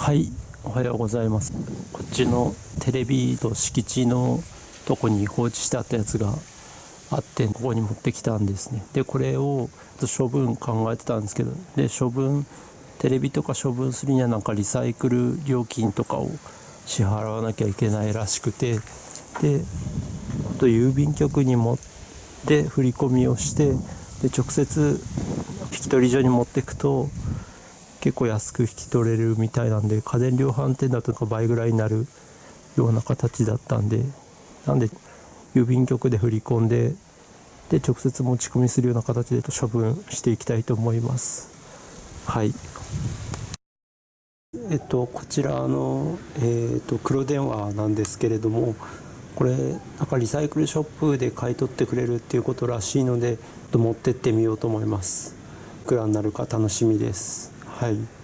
はいおはようございます。こっちのテレビと敷地のとこに放置してあったやつがあってここに持ってきたんですね。でこれを処分考えてたんですけどで処分テレビとか処分するにはなんかリサイクル料金とかを支払わなきゃいけないらしくてであと郵便局に持って振り込みをしてで直接引き取り所に持っていくと結構安く引き取れるみたいなんで家電量販店だとか倍ぐらいになるような形だったんでなんで郵便局で振り込んでで直接持ち込みするような形で処分していきたいと思います。はい。えっとこちらの、えっと黒電話なんですけれどもこれなんかリサイクルショップで買い取ってくれるっていうことらしいので持ってってみようと思います。いくらになるか楽しみです。はい